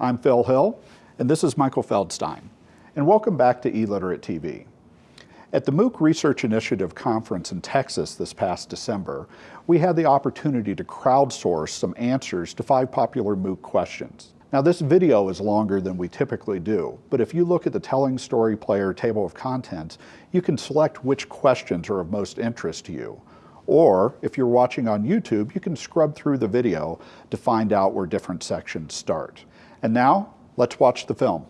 I'm Phil Hill, and this is Michael Feldstein. And welcome back to eLiterate TV. At the MOOC Research Initiative Conference in Texas this past December, we had the opportunity to crowdsource some answers to five popular MOOC questions. Now this video is longer than we typically do, but if you look at the Telling Story Player table of contents, you can select which questions are of most interest to you. Or if you're watching on YouTube, you can scrub through the video to find out where different sections start. And now, let's watch the film.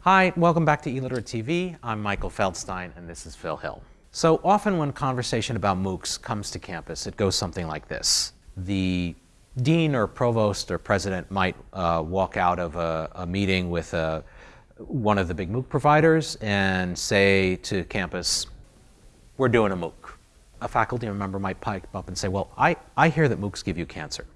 Hi, welcome back to eLiterate TV. I'm Michael Feldstein and this is Phil Hill. So often when conversation about MOOCs comes to campus, it goes something like this. The dean or provost or president might uh, walk out of a, a meeting with a, one of the big MOOC providers and say to campus, we're doing a MOOC. A faculty member might pipe up and say, well, I, I hear that MOOCs give you cancer.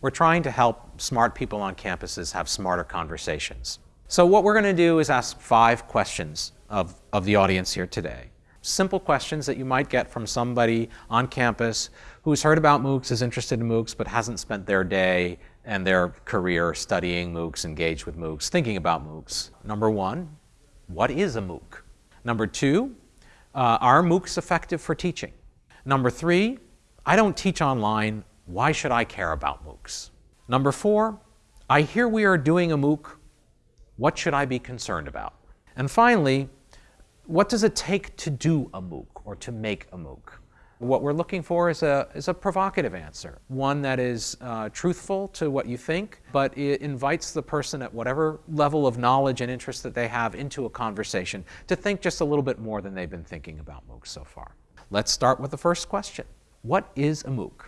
We're trying to help smart people on campuses have smarter conversations. So what we're going to do is ask five questions of, of the audience here today. Simple questions that you might get from somebody on campus who's heard about MOOCs, is interested in MOOCs, but hasn't spent their day and their career studying MOOCs, engaged with MOOCs, thinking about MOOCs. Number one, what is a MOOC? Number two, uh, are MOOCs effective for teaching? Number three, I don't teach online, why should I care about MOOCs? Number four, I hear we are doing a MOOC, what should I be concerned about? And finally, what does it take to do a MOOC or to make a MOOC? What we're looking for is a, is a provocative answer, one that is uh, truthful to what you think, but it invites the person at whatever level of knowledge and interest that they have into a conversation to think just a little bit more than they've been thinking about MOOCs so far. Let's start with the first question. What is a MOOC?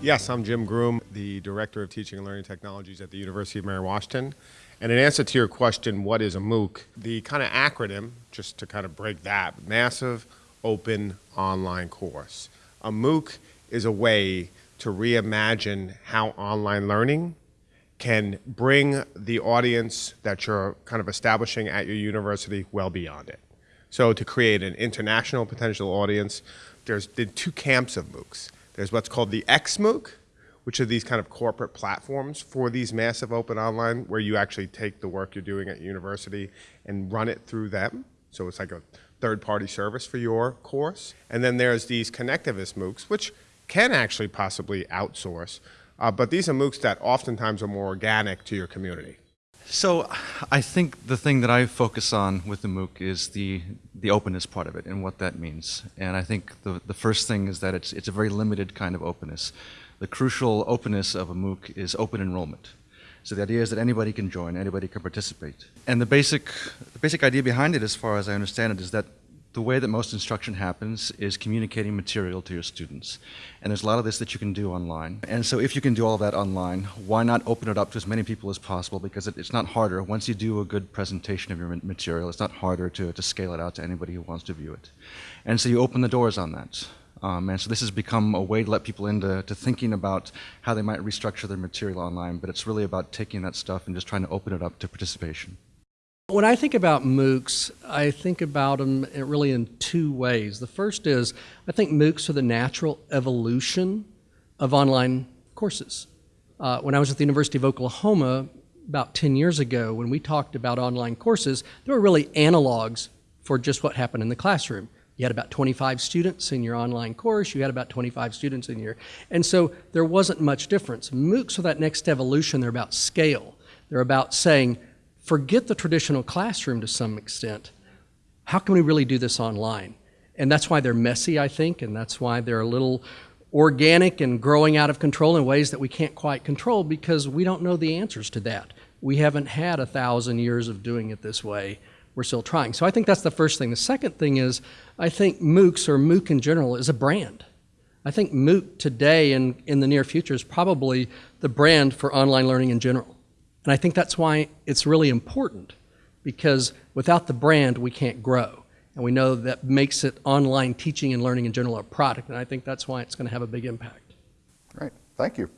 Yes, I'm Jim Groom, the Director of Teaching and Learning Technologies at the University of Mary Washington. And in answer to your question, what is a MOOC? The kind of acronym, just to kind of break that, Massive Open Online Course. A MOOC is a way to reimagine how online learning can bring the audience that you're kind of establishing at your university well beyond it. So to create an international potential audience, there's been two camps of MOOCs. There's what's called the XMOOC, which are these kind of corporate platforms for these massive open online where you actually take the work you're doing at university and run it through them. So it's like a third-party service for your course. And then there's these connectivist MOOCs, which can actually possibly outsource, uh, but these are MOOCs that oftentimes are more organic to your community. So I think the thing that I focus on with the MOOC is the, the openness part of it and what that means. And I think the, the first thing is that it's, it's a very limited kind of openness. The crucial openness of a MOOC is open enrollment. So the idea is that anybody can join, anybody can participate. And the basic, the basic idea behind it, as far as I understand it, is that the way that most instruction happens is communicating material to your students. And there's a lot of this that you can do online. And so if you can do all that online, why not open it up to as many people as possible because it, it's not harder. Once you do a good presentation of your material, it's not harder to, to scale it out to anybody who wants to view it. And so you open the doors on that. Um, and so this has become a way to let people into to thinking about how they might restructure their material online, but it's really about taking that stuff and just trying to open it up to participation. When I think about MOOCs, I think about them really in two ways. The first is I think MOOCs are the natural evolution of online courses. Uh, when I was at the University of Oklahoma about 10 years ago, when we talked about online courses, there were really analogs for just what happened in the classroom. You had about 25 students in your online course, you had about 25 students in your, and so there wasn't much difference. MOOCs are that next evolution, they're about scale. They're about saying, forget the traditional classroom to some extent. How can we really do this online? And that's why they're messy, I think, and that's why they're a little organic and growing out of control in ways that we can't quite control because we don't know the answers to that. We haven't had a thousand years of doing it this way. We're still trying. So I think that's the first thing. The second thing is I think MOOCs or MOOC in general is a brand. I think MOOC today and in the near future is probably the brand for online learning in general. And I think that's why it's really important because without the brand, we can't grow. And we know that makes it online teaching and learning in general a product. And I think that's why it's going to have a big impact. Great. Thank you.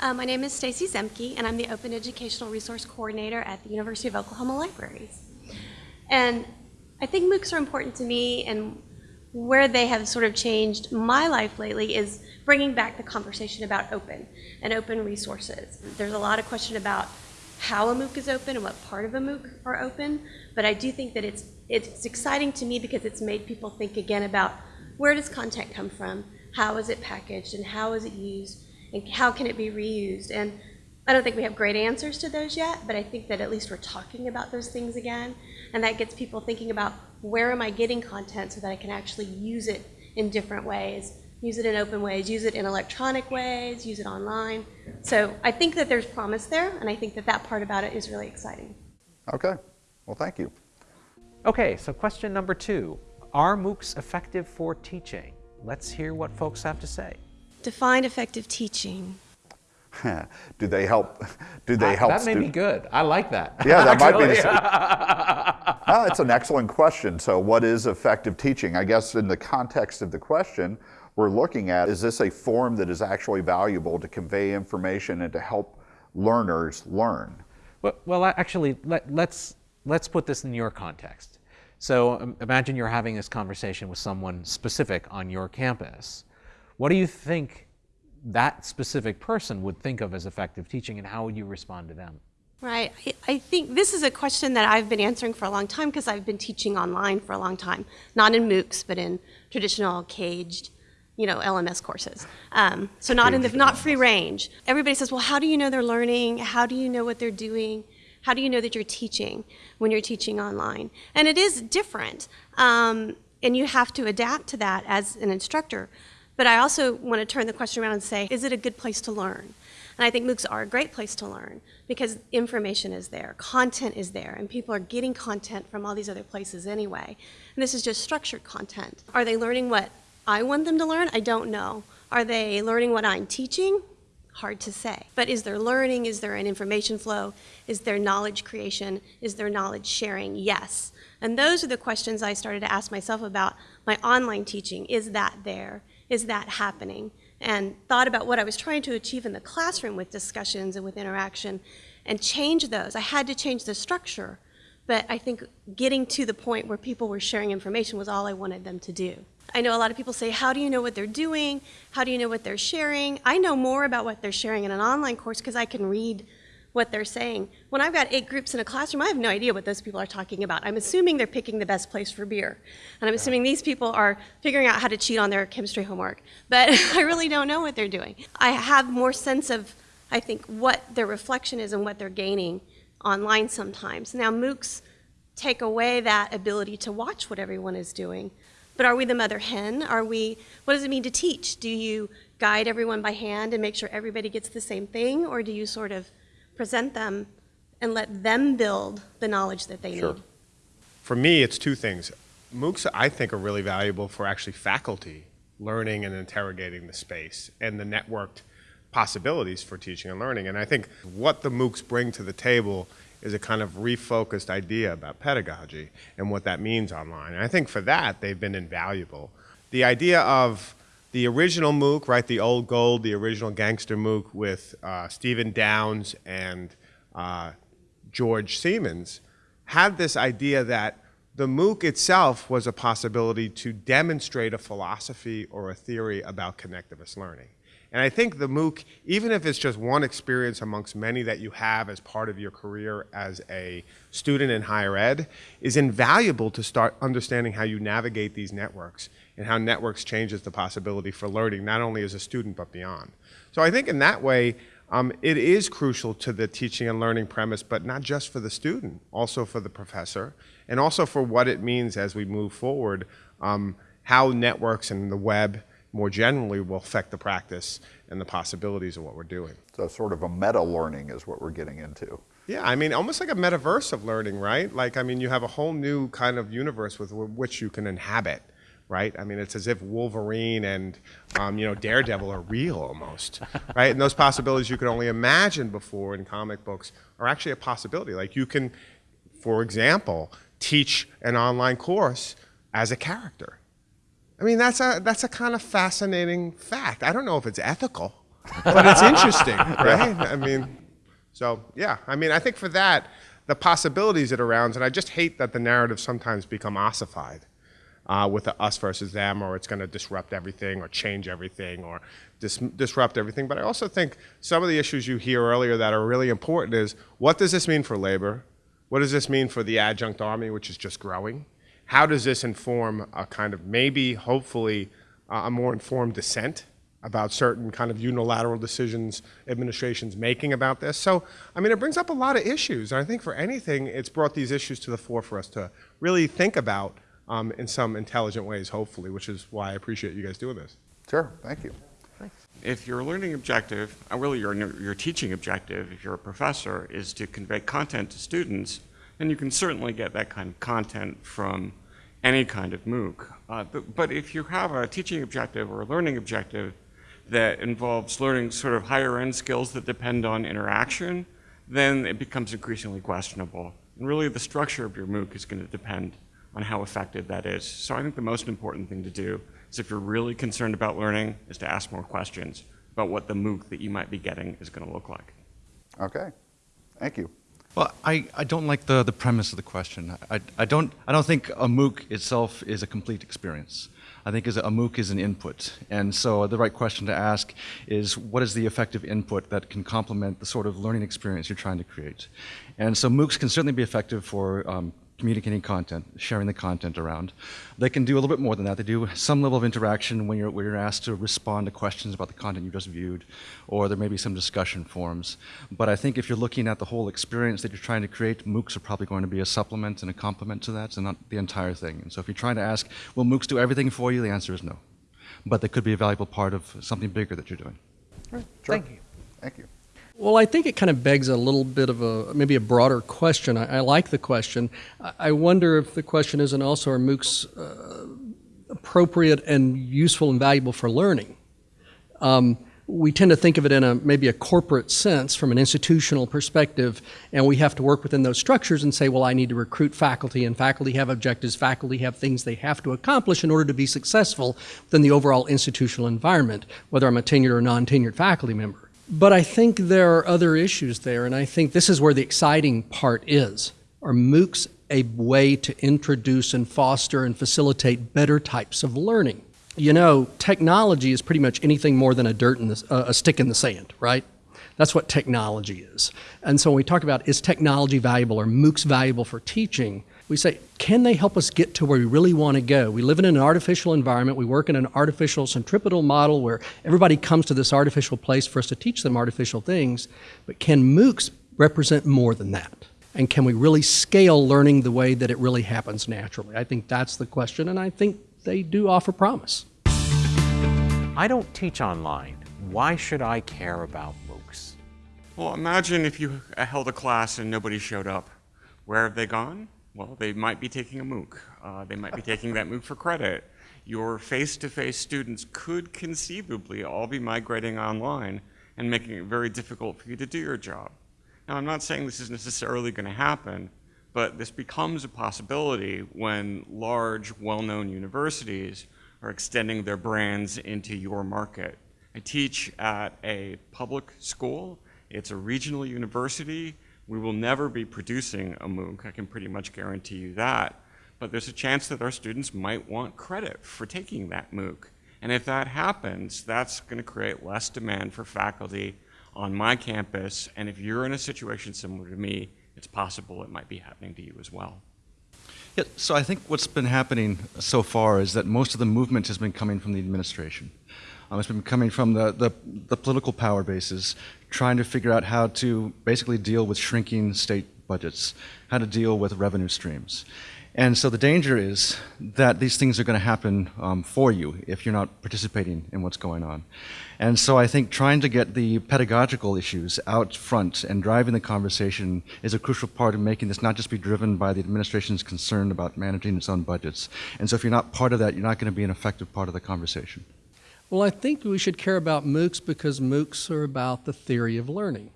Uh, my name is Stacy Zemke, and I'm the Open Educational Resource Coordinator at the University of Oklahoma Libraries. And I think MOOCs are important to me, and where they have sort of changed my life lately is bringing back the conversation about open and open resources. There's a lot of question about how a MOOC is open and what part of a MOOC are open, but I do think that it's, it's exciting to me because it's made people think again about where does content come from, how is it packaged, and how is it used, and how can it be reused. And I don't think we have great answers to those yet, but I think that at least we're talking about those things again, and that gets people thinking about where am I getting content so that I can actually use it in different ways, use it in open ways, use it in electronic ways, use it online. So I think that there's promise there, and I think that that part about it is really exciting. Okay, well, thank you. Okay, so question number two. Are MOOCs effective for teaching? Let's hear what folks have to say. Define effective teaching. do they help? Do they I- help? That may be good. I like that. Yeah, that might be. Ah, it's an excellent question. So, what is effective teaching? I guess in the context of the question, we're looking at is this a form that is actually valuable to convey information and to help learners learn? Well, well actually, let, let's, let's put this in your context. So um, imagine you're having this conversation with someone specific on your campus. What do you think that specific person would think of as effective teaching, and how would you respond to them? Right. I, I think this is a question that I've been answering for a long time because I've been teaching online for a long time, not in MOOCs, but in traditional caged, you know, LMS courses. Um, so not in the not free range. Everybody says, well, how do you know they're learning? How do you know what they're doing? How do you know that you're teaching when you're teaching online? And it is different, um, and you have to adapt to that as an instructor. But I also want to turn the question around and say, is it a good place to learn? And I think MOOCs are a great place to learn because information is there, content is there, and people are getting content from all these other places anyway. And this is just structured content. Are they learning what I want them to learn? I don't know. Are they learning what I'm teaching? Hard to say. But is there learning? Is there an information flow? Is there knowledge creation? Is there knowledge sharing? Yes. And those are the questions I started to ask myself about my online teaching. Is that there? Is that happening? And thought about what I was trying to achieve in the classroom with discussions and with interaction and change those. I had to change the structure, but I think getting to the point where people were sharing information was all I wanted them to do. I know a lot of people say, how do you know what they're doing? How do you know what they're sharing? I know more about what they're sharing in an online course because I can read what they're saying. When I've got eight groups in a classroom, I have no idea what those people are talking about. I'm assuming they're picking the best place for beer. And I'm assuming these people are figuring out how to cheat on their chemistry homework. But I really don't know what they're doing. I have more sense of, I think, what their reflection is and what they're gaining online sometimes. Now, MOOCs take away that ability to watch what everyone is doing. But are we the mother hen? Are we, what does it mean to teach? Do you guide everyone by hand and make sure everybody gets the same thing? Or do you sort of present them and let them build the knowledge that they Sure. need? For me, it's two things. MOOCs, I think, are really valuable for actually faculty learning and interrogating the space and the networked possibilities for teaching and learning. And I think what the MOOCs bring to the table is a kind of refocused idea about pedagogy and what that means online. And I think for that, they've been invaluable. The idea of the original MOOC, right, the old gold, the original gangster MOOC with uh, Stephen Downes and uh, George Siemens, had this idea that the MOOC itself was a possibility to demonstrate a philosophy or a theory about connectivist learning. And I think the MOOC, even if it's just one experience amongst many that you have as part of your career as a student in higher ed, is invaluable to start understanding how you navigate these networks and how networks changes the possibility for learning, not only as a student, but beyond. So I think in that way, um, it is crucial to the teaching and learning premise, but not just for the student, also for the professor, and also for what it means as we move forward, um, how networks and the web more generally will affect the practice and the possibilities of what we're doing. So, sort of a meta learning is what we're getting into. Yeah, I mean, almost like a metaverse of learning, right? Like, I mean, you have a whole new kind of universe with which you can inhabit, right? I mean, it's as if Wolverine and, um, you know, Daredevil are real almost, right? And those possibilities you could only imagine before in comic books are actually a possibility. Like, you can, for example, teach an online course as a character. I mean, that's a, that's a kind of fascinating fact. I don't know if it's ethical, but it's interesting, right? I mean, so yeah, I mean, I think for that, the possibilities it arounds, and I just hate that the narratives sometimes become ossified uh, with the us versus them, or it's going to disrupt everything, or change everything, or dis- disrupt everything. But I also think some of the issues you hear earlier that are really important is what does this mean for labor? What does this mean for the adjunct army, which is just growing? How does this inform a kind of maybe, hopefully, uh, a more informed dissent about certain kind of unilateral decisions administrations making about this? So, I mean, it brings up a lot of issues. And I think for anything, it's brought these issues to the fore for us to really think about um, in some intelligent ways, hopefully, which is why I appreciate you guys doing this. Sure, thank you. If your learning objective, uh, really your, your teaching objective, if you're a professor, is to convey content to students, then you can certainly get that kind of content from any kind of MOOC. Uh, but, but if you have a teaching objective or a learning objective that involves learning sort of higher end skills that depend on interaction, then it becomes increasingly questionable. And really the structure of your MOOC is going to depend on how effective that is. So I think the most important thing to do is if you're really concerned about learning, is to ask more questions about what the MOOC that you might be getting is going to look like. Okay, thank you. Well, I, I don't like the, the premise of the question. I, I, don't, I don't think a MOOC itself is a complete experience. I think is a MOOC is an input. And so the right question to ask is what is the effective input that can complement the sort of learning experience you're trying to create? And so MOOCs can certainly be effective for um, communicating content, sharing the content around. They can do a little bit more than that. They do some level of interaction when you're, when you're asked to respond to questions about the content you just viewed, or there may be some discussion forums. But I think if you're looking at the whole experience that you're trying to create, MOOCs are probably going to be a supplement and a complement to that, and not the entire thing. And so if you're trying to ask, will MOOCs do everything for you, the answer is no. But they could be a valuable part of something bigger that you're doing. Sure. Thank you. Thank you. Well, I think it kind of begs a little bit of a maybe a broader question. I, I like the question. I, I wonder if the question isn't also are MOOCs uh, appropriate and useful and valuable for learning? Um, we tend to think of it in a maybe a corporate sense from an institutional perspective, and we have to work within those structures and say, well, I need to recruit faculty, and faculty have objectives, faculty have things they have to accomplish in order to be successful within the overall institutional environment, whether I'm a tenured or non-tenured faculty member. But I think there are other issues there, and I think this is where the exciting part is. Are MOOCs a way to introduce and foster and facilitate better types of learning? You know, technology is pretty much anything more than a dirt in the, uh, a stick in the sand, right? That's what technology is. And so when we talk about is technology valuable or MOOCs valuable for teaching, we say, can they help us get to where we really want to go? We live in an artificial environment. We work in an artificial centripetal model where everybody comes to this artificial place for us to teach them artificial things. But can MOOCs represent more than that? And can we really scale learning the way that it really happens naturally? I think that's the question, and I think they do offer promise. I don't teach online. Why should I care about MOOCs? Well, imagine if you held a class and nobody showed up. Where have they gone? Well, they might be taking a MOOC. Uh, they might be taking that MOOC for credit. Your face-to-face students could conceivably all be migrating online and making it very difficult for you to do your job. Now, I'm not saying this is necessarily going to happen, but this becomes a possibility when large, well-known universities are extending their brands into your market. I teach at a public school. It's a regional university. We will never be producing a MOOC, I can pretty much guarantee you that. But there's a chance that our students might want credit for taking that MOOC. And if that happens, that's going to create less demand for faculty on my campus. And if you're in a situation similar to me, it's possible it might be happening to you as well. Yeah, so I think what's been happening so far is that most of the movement has been coming from the administration. Um, it's been coming from the, the, the, political power bases, trying to figure out how to basically deal with shrinking state budgets, how to deal with revenue streams. And so the danger is that these things are going to happen um, for you if you're not participating in what's going on. And so I think trying to get the pedagogical issues out front and driving the conversation is a crucial part of making this not just be driven by the administration's concern about managing its own budgets. And so if you're not part of that, you're not going to be an effective part of the conversation. Well, I think we should care about MOOCs because MOOCs are about the theory of learning.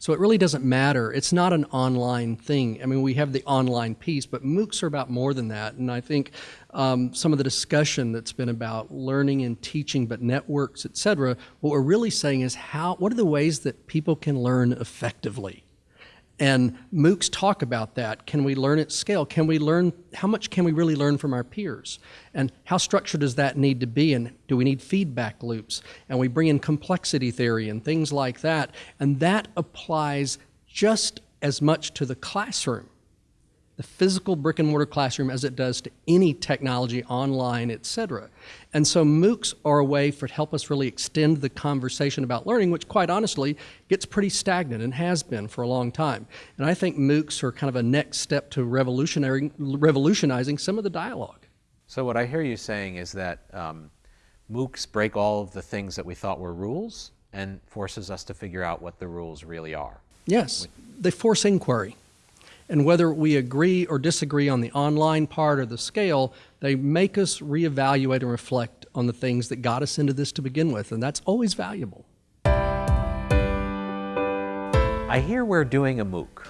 So it really doesn't matter. It's not an online thing. I mean, we have the online piece, but MOOCs are about more than that. And I think um, some of the discussion that's been about learning and teaching, but networks, et cetera, what we're really saying is how, what are the ways that people can learn effectively? And MOOCs talk about that. Can we learn at scale? Can we learn, how much can we really learn from our peers? And how structured does that need to be? And do we need feedback loops? And we bring in complexity theory and things like that. And that applies just as much to the classroom the physical brick and mortar classroom as it does to any technology online, et cetera. And so MOOCs are a way for to help us really extend the conversation about learning, which quite honestly gets pretty stagnant and has been for a long time. And I think MOOCs are kind of a next step to revolutionary, revolutionizing some of the dialogue. So what I hear you saying is that um, MOOCs break all of the things that we thought were rules and forces us to figure out what the rules really are. Yes, they force inquiry. And whether we agree or disagree on the online part or the scale, they make us reevaluate and reflect on the things that got us into this to begin with, and that's always valuable. I hear we're doing a MOOC.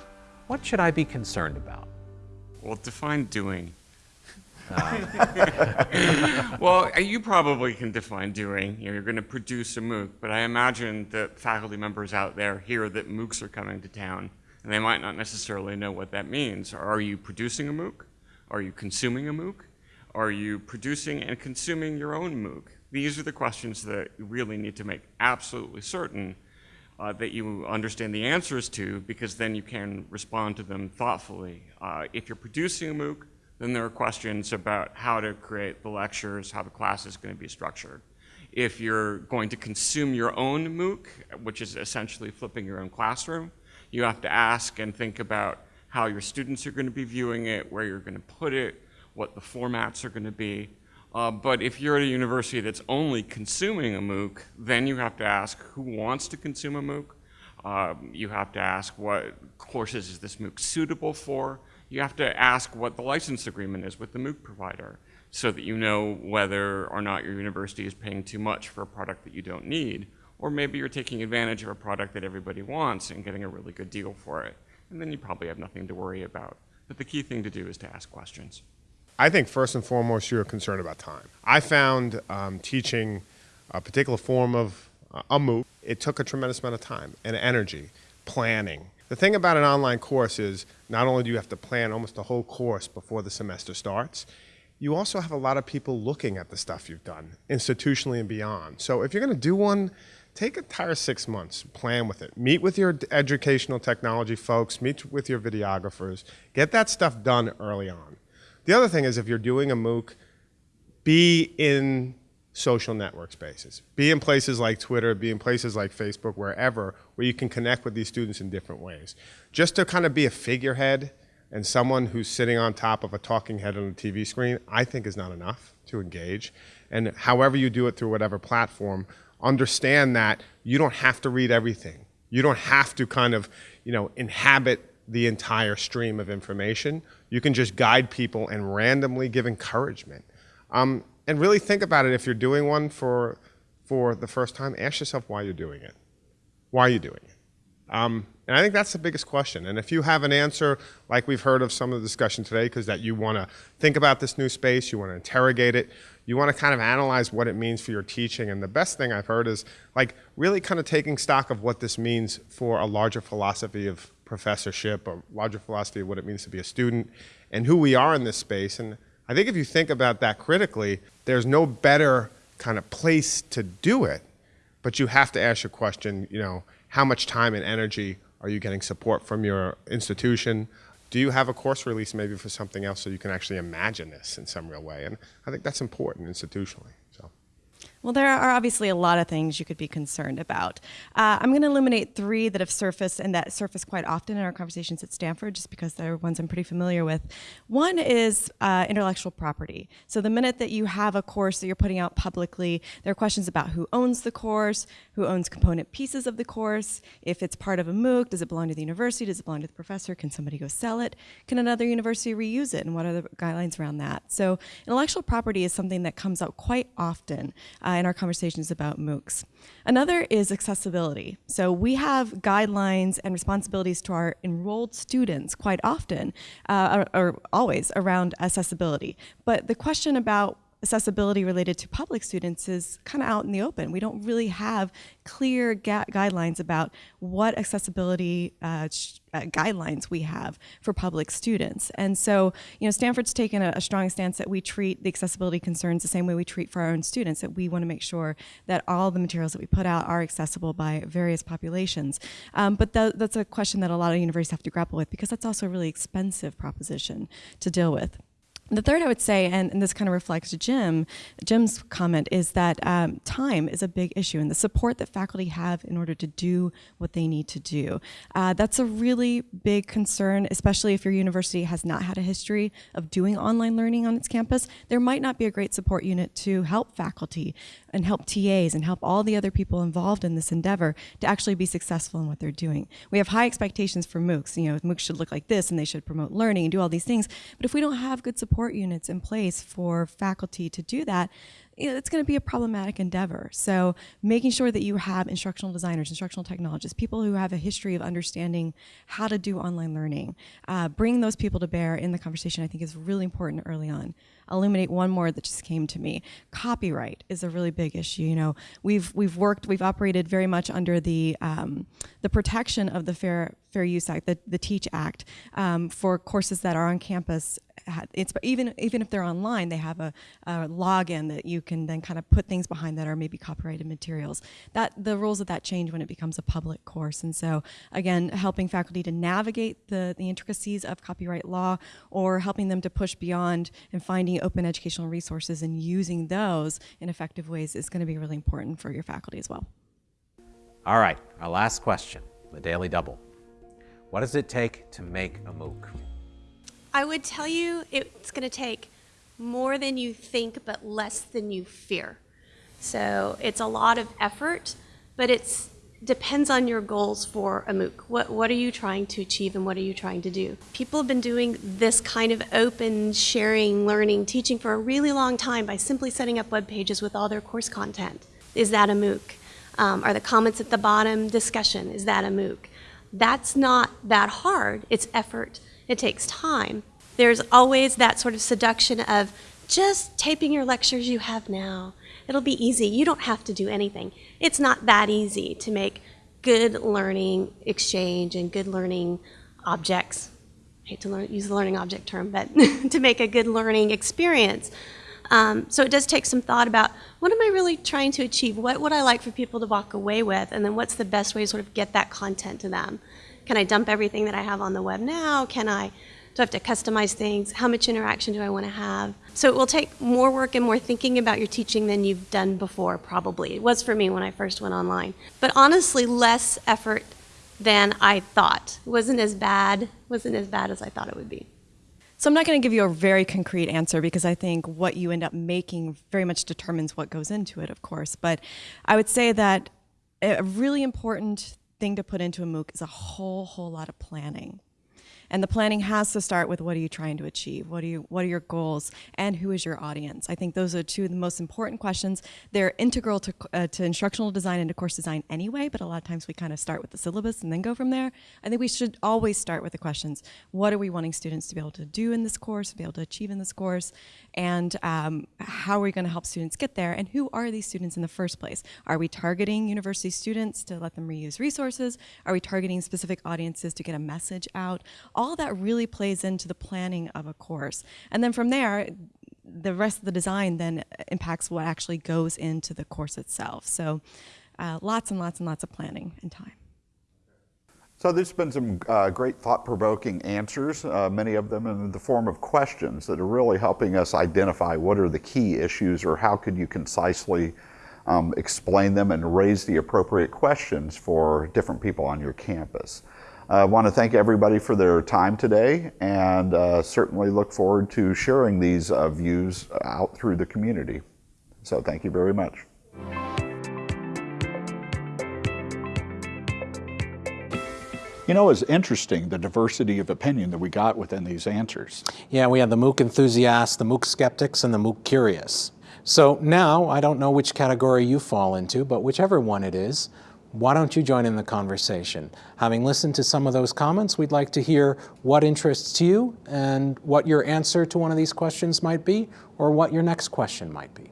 What should I be concerned about? Well, define doing. Um, well, uh, you probably can define doing. You know, you're going to produce a MOOC, but I imagine that faculty members out there hear that MOOCs are coming to town and they might not necessarily know what that means. Are you producing a MOOC? Are you consuming a MOOC? Are you producing and consuming your own MOOC? These are the questions that you really need to make absolutely certain uh, that you understand the answers to because then you can respond to them thoughtfully. Uh, if you're producing a MOOC, then there are questions about how to create the lectures, how the class is going to be structured. If you're going to consume your own MOOC, which is essentially flipping your own classroom, you have to ask and think about how your students are going to be viewing it, where you're going to put it, what the formats are going to be. Uh, but if you're at a university that's only consuming a MOOC, then you have to ask who wants to consume a MOOC. Um, you have to ask what courses is this MOOC suitable for. You have to ask what the license agreement is with the MOOC provider so that you know whether or not your university is paying too much for a product that you don't need or maybe you're taking advantage of a product that everybody wants and getting a really good deal for it. And then you probably have nothing to worry about. But the key thing to do is to ask questions. I think first and foremost, you're concerned about time. I found um, teaching a particular form of uh, a MOOC, it took a tremendous amount of time and energy, planning. The thing about an online course is not only do you have to plan almost the whole course before the semester starts, you also have a lot of people looking at the stuff you've done, institutionally and beyond. So if you're going to do one take a entire six months, plan with it. Meet with your educational technology folks, meet with your videographers, get that stuff done early on. The other thing is if you're doing a MOOC, be in social network spaces. Be in places like Twitter, be in places like Facebook, wherever, where you can connect with these students in different ways. Just to kind of be a figurehead and someone who's sitting on top of a talking head on a TV screen, I think is not enough to engage. And however you do it through whatever platform, understand that you don't have to read everything. You don't have to kind of, you know, inhabit the entire stream of information. You can just guide people and randomly give encouragement. Um, and really think about it if you're doing one for, for the first time, ask yourself why you're doing it. Why are you doing it? Um, and I think that's the biggest question. And if you have an answer, like we've heard of some of the discussion today, because that you want to think about this new space, you want to interrogate it, you want to kind of analyze what it means for your teaching. And the best thing I've heard is like really kind of taking stock of what this means for a larger philosophy of professorship, a larger philosophy of what it means to be a student, and who we are in this space. And I think if you think about that critically, there's no better kind of place to do it. But you have to ask your question, you know, how much time and energy are you getting support from your institution? Do you have a course release maybe for something else so you can actually imagine this in some real way? And I think that's important institutionally. Well, there are obviously a lot of things you could be concerned about. Uh, I'm going to eliminate three that have surfaced and that surface quite often in our conversations at Stanford, just because they're ones I'm pretty familiar with. One is uh, intellectual property. So the minute that you have a course that you're putting out publicly, there are questions about who owns the course, who owns component pieces of the course, if it's part of a MOOC, does it belong to the university, does it belong to the professor, can somebody go sell it, can another university reuse it, and what are the guidelines around that? So intellectual property is something that comes up quite often. Uh, in our conversations about MOOCs. Another is accessibility. So we have guidelines and responsibilities to our enrolled students quite often, uh, or, or always around accessibility. But the question about accessibility related to public students is kind of out in the open. We don't really have clear guidelines about what accessibility uh, uh, guidelines we have for public students. And so, you know, Stanford's taken a, a, strong stance that we treat the accessibility concerns the same way we treat for our own students, that we want to make sure that all the materials that we put out are accessible by various populations. Um, but th that's a question that a lot of universities have to grapple with because that's also a really expensive proposition to deal with. The third I would say, and, and, this kind of reflects Jim, Jim's comment, is that um, time is a big issue and the support that faculty have in order to do what they need to do. Uh, that's a really big concern, especially if your university has not had a history of doing online learning on its campus. There might not be a great support unit to help faculty and help TAs and help all the other people involved in this endeavor to actually be successful in what they're doing. We have high expectations for MOOCs. You know, MOOCs should look like this and they should promote learning and do all these things. But if we don't have good support units in place for faculty to do that, it's going to be a problematic endeavor. So making sure that you have instructional designers, instructional technologists, people who have a history of understanding how to do online learning, uh, bring those people to bear in the conversation I think is really important early on. I'll illuminate one more that just came to me. Copyright is a really big issue. You know, we've we've worked, we've operated very much under the um, the protection of the Fair Fair Use Act, the, the Teach Act, um, for courses that are on campus it's even even if they're online, they have a, a, login that you can then kind of put things behind that are maybe copyrighted materials. That the rules of that change when it becomes a public course, and so again, helping faculty to navigate the the intricacies of copyright law, or helping them to push beyond and finding open educational resources and using those in effective ways is going to be really important for your faculty as well. All right, our last question, the Daily Double. What does it take to make a MOOC? I would tell you it's going to take more than you think, but less than you fear. So it's a lot of effort, but it depends on your goals for a MOOC. What, what are you trying to achieve and what are you trying to do? People have been doing this kind of open sharing, learning, teaching for a really long time by simply setting up web pages with all their course content. Is that a MOOC? Um, are the comments at the bottom discussion? Is that a MOOC? That's not that hard. It's effort it takes time. There's always that sort of seduction of just taping your lectures you have now. It'll be easy. You don't have to do anything. It's not that easy to make good learning exchange and good learning objects. I hate to learn, use the learning object term, but to make a good learning experience. Um, so it does take some thought about what am I really trying to achieve? What would I like for people to walk away with? And then what's the best way to sort of get that content to them? Can I dump everything that I have on the web now? Can I, do I have to customize things? How much interaction do I want to have? So it will take more work and more thinking about your teaching than you've done before, probably. It was for me when I first went online. But honestly, less effort than I thought. It wasn't as bad, wasn't as bad as I thought it would be. So I'm not going to give you a very concrete answer because I think what you end up making very much determines what goes into it, of course. But I would say that a really important thing to put into a MOOC is a whole, whole lot of planning. And the planning has to start with what are you trying to achieve? What are you what are your goals and who is your audience? I think those are two of the most important questions. They're integral to, uh, to instructional design and to course design anyway, but a lot of times we kind of start with the syllabus and then go from there. I think we should always start with the questions. What are we wanting students to be able to do in this course, be able to achieve in this course? And um, how are we going to help students get there? And who are these students in the first place? Are we targeting university students to let them reuse resources? Are we targeting specific audiences to get a message out? All that really plays into the planning of a course. And then from there, the rest of the design then impacts what actually goes into the course itself. So uh, lots and lots and lots of planning and time. So there's been some uh, great thought-provoking answers, uh, many of them in the form of questions that are really helping us identify what are the key issues or how could you concisely um, explain them and raise the appropriate questions for different people on your campus. I want to thank everybody for their time today and uh, certainly look forward to sharing these uh, views out through the community. So thank you very much. You know, it's interesting the diversity of opinion that we got within these answers. Yeah, we had the MOOC enthusiasts, the MOOC skeptics, and the MOOC curious. So now, I don't know which category you fall into, but whichever one it is, why don't you join in the conversation? Having listened to some of those comments, we'd like to hear what interests you and what your answer to one of these questions might be, or what your next question might be.